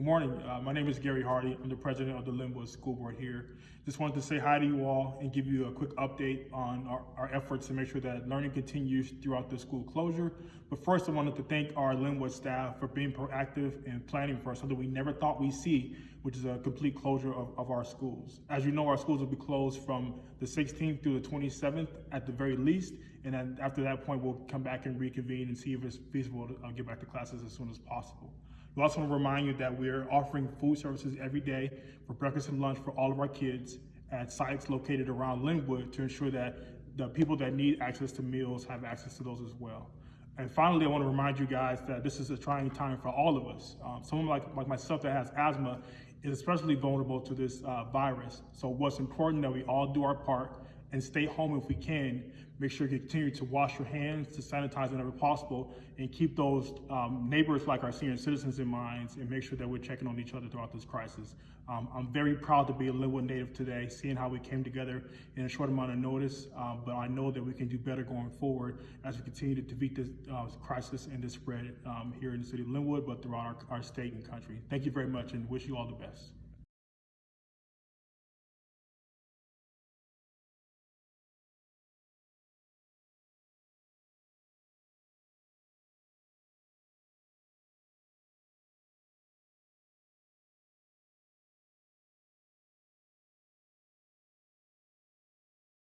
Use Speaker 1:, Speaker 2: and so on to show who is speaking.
Speaker 1: Good morning. Uh, my name is Gary Hardy. I'm the president of the Linwood School Board here. Just wanted to say hi to you all and give you a quick update on our, our efforts to make sure that learning continues throughout the school closure. But first, I wanted to thank our Linwood staff for being proactive and planning for something we never thought we'd see, which is a complete closure of, of our schools. As you know, our schools will be closed from the 16th through the 27th at the very least. And then after that point, we'll come back and reconvene and see if it's feasible to uh, get back to classes as soon as possible. We also want to remind you that we're offering food services every day for breakfast and lunch for all of our kids at sites located around Linwood to ensure that the people that need access to meals have access to those as well. And finally, I want to remind you guys that this is a trying time for all of us. Um, someone like, like myself that has asthma is especially vulnerable to this uh, virus. So what's important that we all do our part and stay home if we can. Make sure you continue to wash your hands, to sanitize whenever possible, and keep those um, neighbors like our senior citizens in mind, and make sure that we're checking on each other throughout this crisis. Um, I'm very proud to be a Linwood native today, seeing how we came together in a short amount of notice, um, but I know that we can do better going forward as we continue to defeat this uh, crisis and this spread um, here in the city of Linwood, but throughout our, our state and country. Thank you very much and wish you all the best.